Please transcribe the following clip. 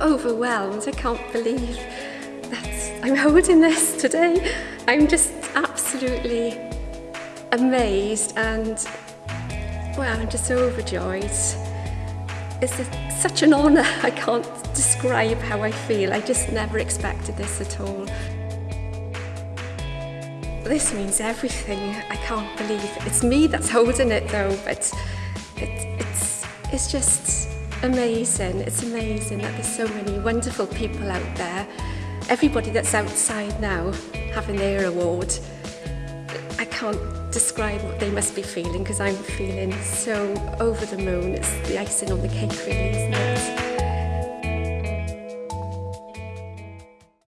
overwhelmed. I can't believe that I'm holding this today. I'm just absolutely amazed and well, I'm just overjoyed. It's a, such an honour. I can't describe how I feel. I just never expected this at all. This means everything. I can't believe it's me that's holding it though, but it, it's, it's just amazing. It's amazing that there's so many wonderful people out there. Everybody that's outside now having their award. I can't describe what they must be feeling because I'm feeling so over the moon. It's the icing on the cake really, isn't it?